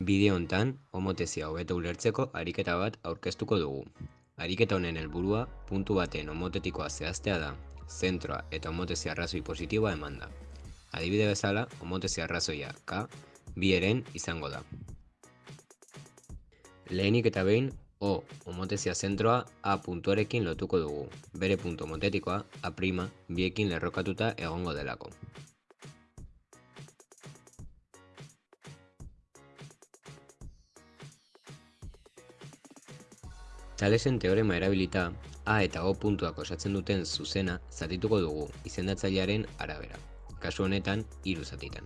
Bideo hontan, homotezia hobeto ulertzeko ariketa bat aurkeztuko dugu. Ariketa honen helburua puntu baten homotetikoa zehaztea da, zentroa eta homotezia arrazoi positiboa emanda. Adibide bezala, homotezia arrazoia K bi eren izango da. Lehenik eta behin, O homotezia zentroa A puntuarekin lotuko dugu, bere puntu homotetikoa A' biekin lerrokatuta egongo delako. Thalesen teorema erabilita, A eta O puntuak osatzen duten zuzena zatituko dugu izendatzailearen arabera. Kasu honetan, hiru zatitan.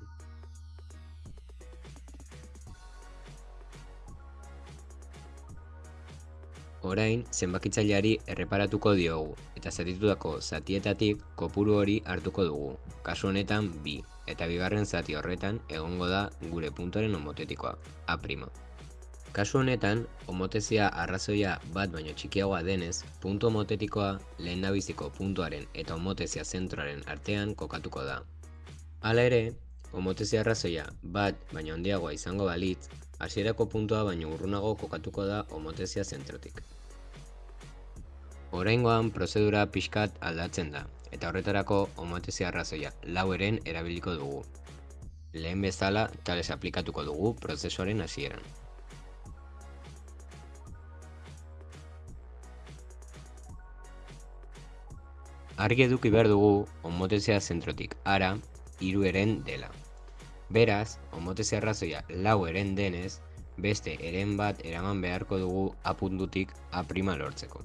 Orain, zenbakitzaileari erreparatuko diogu eta zatitutako zatietatik kopuru hori hartuko dugu. Kasu honetan, bi, eta bigarren zati horretan egongo da gure puntuaren homotetikoa, A'. Kasu honetan, homotezia arrazoia bat baino txikiagoa denez, puntu homotetikoa lehen nabiziko puntuaren eta homotezia zentroaren artean kokatuko da. Hala ere, homotezia arrazoia bat baino handiagoa izango balitz, hasierako puntua baino urrunago kokatuko da homotezia zentrotik. Oraingoan prozedura pixkat aldatzen da, eta horretarako homotezia arrazoia laueren erabiliko dugu. Lehen bezala, tales aplikatuko dugu prozesuaren hasieran. Argi eduki behar dugu homotezia zentrotik ara hiru eren dela. Beraz, homotezia arrazoia lau eren denez, beste eren bat eraman beharko dugu apuntutik A' lortzeko.